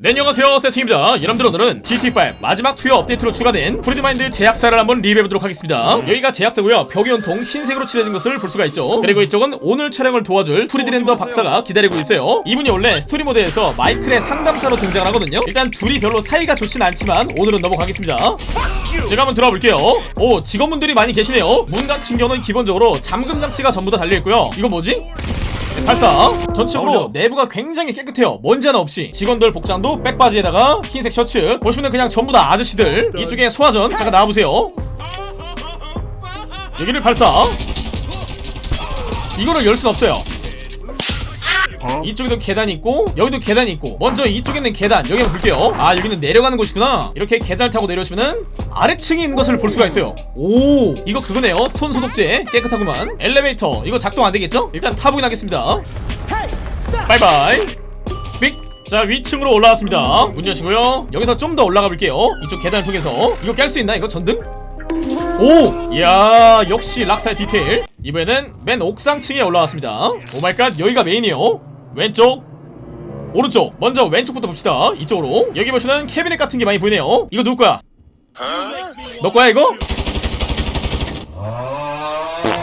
네 안녕하세요. 세팅입니다. 여러분들 오늘은 GTA5 마지막 투여 업데이트로 추가된 프리드마인드 제약사를 한번 리뷰해보도록 하겠습니다. 여기가 제약사고요. 벽이 온통 흰색으로 칠해진 것을 볼 수가 있죠. 그리고 이쪽은 오늘 촬영을 도와줄 프리드랜더 박사가 기다리고 있어요. 이분이 원래 스토리 모드에서 마이클의 상담사로 등장을 하거든요. 일단 둘이 별로 사이가 좋진 않지만 오늘은 넘어가겠습니다. 제가 한번 들어가 볼게요. 오 직원분들이 많이 계시네요. 문 같은 경우는 기본적으로 잠금 장치가 전부 다 달려있고요. 이건 뭐지? 발사. 전체적으로 내부가 굉장히 깨끗해요. 먼지 하나 없이. 직원들 복장도 백바지에다가 흰색 셔츠. 보시면 그냥 전부 다 아저씨들. 이쪽에 소화전. 잠깐 나와보세요. 여기를 발사. 이거를 열 순 없어요 이쪽에도 계단이 있고 여기도 계단이 있고. 먼저 이쪽에 있는 계단 여기 한번 볼게요. 아 여기는 내려가는 곳이구나. 이렇게 계단을 타고 내려오시면은 아래층에 있는 것을 볼 수가 있어요. 오 이거 그거네요. 손 소독제 깨끗하구만. 엘리베이터 이거 작동 안 되겠죠? 일단 타보긴 하겠습니다. 바이바이. 삑! 자 위층으로 올라왔습니다. 문 여시고요. 여기서 좀 더 올라가 볼게요. 이쪽 계단을 통해서. 이거 깰 수 있나 이거 전등? 오! 이야 역시 락스타의 디테일. 이번에는 맨 옥상층에 올라왔습니다. Oh my god 여기가 메인이에요 왼쪽. 오른쪽. 먼저 왼쪽부터 봅시다. 이쪽으로. 여기 보시면 캐비넷 같은 게 많이 보이네요. 이거 누구 거야? 너 거야 이거?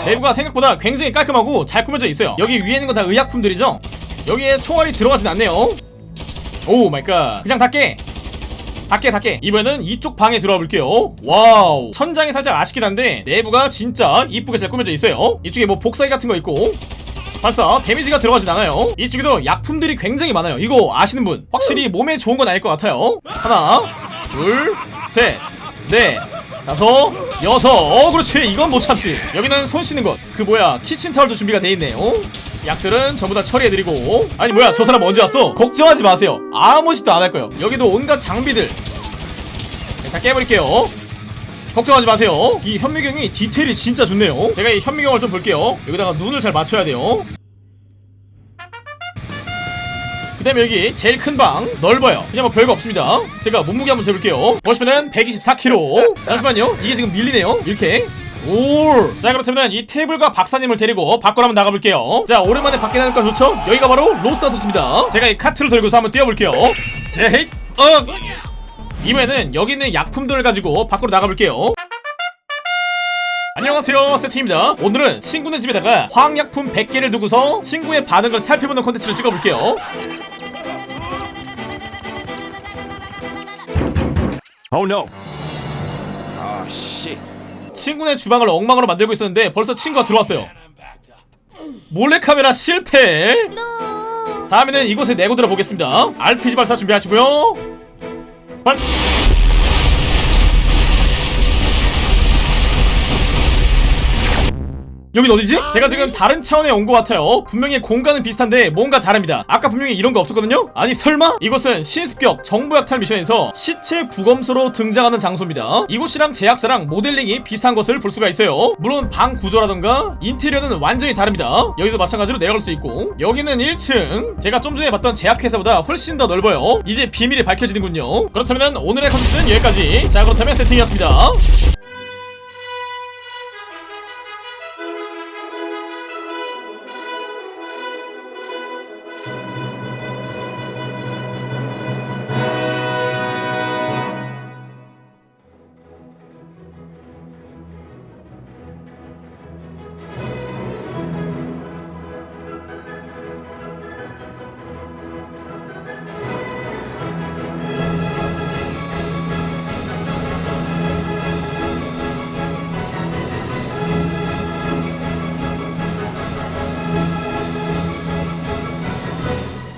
내부가 생각보다 굉장히 깔끔하고 잘 꾸며져 있어요. 여기 위에 있는 건 다 의약품들이죠? 여기에 총알이 들어가진 않네요. Oh my god. 그냥 닫게. 닫게 닫게. 이번에는 이쪽 방에 들어가 볼게요. Wow. 천장이 살짝 아쉽긴 한데 내부가 진짜 이쁘게 잘 꾸며져 있어요. 이쪽에 뭐 복사기 같은 거 있고 발사 데미지가 들어가진 않아요. 이쪽에도 약품들이 굉장히 많아요. 이거 아시는 분? 확실히 몸에 좋은 건 아닐 것 같아요. 하나 둘셋넷 다섯 여섯. 어 그렇지. 이건 못 참지. 여기는 손 씻는 것 그 뭐야. 키친타월도 준비가 돼 있네요. 약들은 전부 다 처리해드리고. 아니 뭐야. 저 사람 언제 왔어? 걱정하지 마세요. 아무 짓도 안 할 거예요. 여기도 온갖 장비들. 네, 다 깨버릴게요. 걱정하지 마세요. 이 현미경이 디테일이 진짜 좋네요. 제가 이 현미경을 좀 볼게요. 여기다가 눈을 잘 맞춰야 돼요 다음에 여기 제일 큰 방 넓어요. 그냥 뭐 별거 없습니다. 제가 몸무게 한번 재볼게요. 보시면은 124kg 잠시만요. 이게 지금 밀리네요. 이렇게. 올. 자 그렇다면 이 테이블과 박사님을 데리고 밖으로 한번 나가볼게요. 자 오랜만에 밖에 나니까 좋죠? 여기가 바로 로스타토스입니다. 제가 이 카트를 들고서 한번 뛰어볼게요. 제헤이! 어! 이번에는 여기 있는 약품들을 가지고 밖으로 나가볼게요. 안녕하세요 세팅입니다. 오늘은 친구네 집에다가 화학약품 100개를 두고서 친구의 반응을 살펴보는 콘텐츠를 찍어볼게요 Oh no. Oh shit. 친구네 주방을 엉망으로 만들고 있었는데 벌써 친구가 들어왔어요. 몰래카메라 실패. 다음에는 이곳에 내고 들어보겠습니다. RPG 발사 준비하시고요. 발사 여긴 어디지? 제가 지금 다른 차원에 온 것 같아요. 분명히 공간은 비슷한데 뭔가 다릅니다. 아까 분명히 이런 거 없었거든요? 아니 설마? 이곳은 신습격 정보 약탈 미션에서 시체 부검소로 등장하는 장소입니다. 이곳이랑 제약사랑 모델링이 비슷한 것을 볼 수가 있어요. 물론 방 구조라던가 인테리어는 완전히 다릅니다. 여기도 마찬가지로 내려갈 수 있고. 여기는 1층. 제가 좀 전에 봤던 제약회사보다 훨씬 더 넓어요. 이제 비밀이 밝혀지는군요. 그렇다면 오늘의 컨텐츠는 여기까지. 자 그렇다면 세팅이었습니다